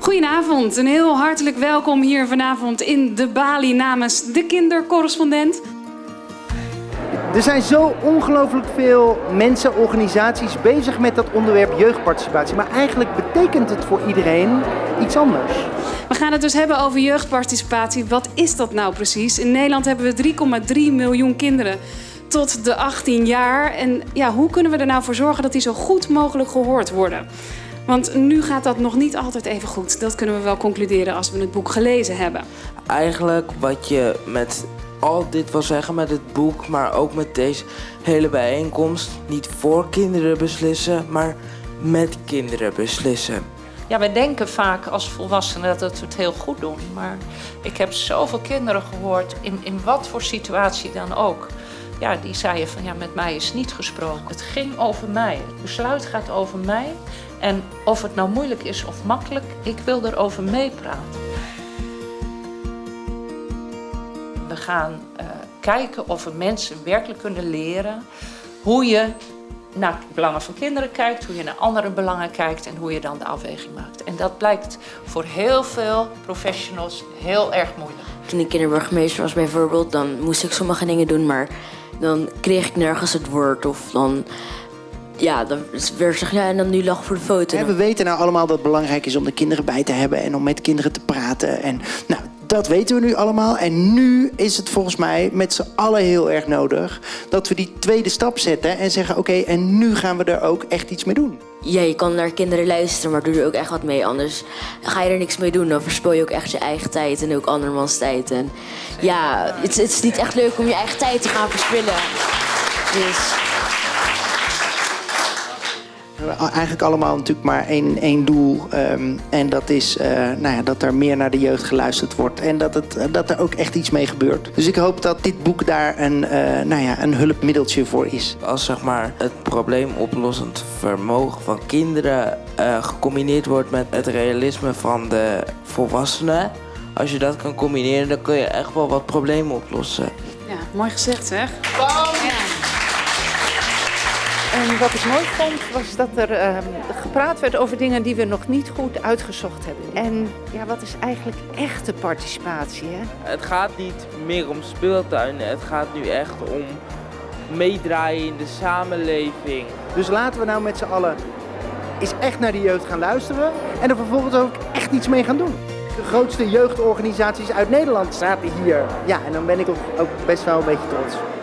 Goedenavond en heel hartelijk welkom hier vanavond in de Bali namens de kindercorrespondent. Er zijn zo ongelooflijk veel mensen, organisaties bezig met dat onderwerp jeugdparticipatie. Maar eigenlijk betekent het voor iedereen iets anders. We gaan het dus hebben over jeugdparticipatie. Wat is dat nou precies? In Nederland hebben we 3,3 miljoen kinderen tot de 18 jaar. En ja, hoe kunnen we er nou voor zorgen dat die zo goed mogelijk gehoord worden? Want nu gaat dat nog niet altijd even goed. Dat kunnen we wel concluderen als we het boek gelezen hebben. Eigenlijk wat je met al dit wil zeggen met het boek, maar ook met deze hele bijeenkomst, niet voor kinderen beslissen, maar met kinderen beslissen. Ja, wij denken vaak als volwassenen dat we het heel goed doen. Maar ik heb zoveel kinderen gehoord, in, in wat voor situatie dan ook. Ja, die zeiden van ja, met mij is niet gesproken. Het ging over mij. Het besluit gaat over mij. En of het nou moeilijk is of makkelijk, ik wil erover meepraten. We gaan uh, kijken of we mensen werkelijk kunnen leren hoe je naar belangen van kinderen kijkt, hoe je naar andere belangen kijkt en hoe je dan de afweging maakt. En dat blijkt voor heel veel professionals heel erg moeilijk. Toen ik kinderburgemeester was bijvoorbeeld, dan moest ik sommige dingen doen, maar dan kreeg ik nergens het woord of dan ja, dan werd zeg ja, en dan nu lag voor de foto. We weten nou allemaal dat het belangrijk is om de kinderen bij te hebben en om met kinderen te praten. En nou, dat weten we nu allemaal. En nu is het volgens mij met z'n allen heel erg nodig dat we die tweede stap zetten en zeggen: oké, en nu gaan we er ook echt iets mee doen. Ja, je kan naar kinderen luisteren, maar doe er ook echt wat mee. Anders ga je er niks mee doen. Dan verspil je ook echt je eigen tijd en ook andermans tijd. En ja, het, het is niet echt leuk om je eigen tijd te gaan verspillen. Dus eigenlijk allemaal natuurlijk maar één, één doel. Um, en dat is uh, nou ja, dat er meer naar de jeugd geluisterd wordt. En dat, het, dat er ook echt iets mee gebeurt. Dus ik hoop dat dit boek daar een, uh, nou ja, een hulpmiddeltje voor is. Als zeg maar, het probleemoplossend vermogen van kinderen uh, gecombineerd wordt met het realisme van de volwassenen. Als je dat kan combineren, dan kun je echt wel wat problemen oplossen. Ja, mooi gezegd zeg. Bam! Ja. En wat ik mooi vond, was dat er uh, gepraat werd over dingen die we nog niet goed uitgezocht hebben. En ja, wat is eigenlijk echte participatie? Hè? Het gaat niet meer om speeltuinen, het gaat nu echt om meedraaien in de samenleving. Dus laten we nou met z'n allen eens echt naar de jeugd gaan luisteren en er vervolgens ook echt iets mee gaan doen. De grootste jeugdorganisaties uit Nederland zaten hier. Ja, en dan ben ik ook best wel een beetje trots.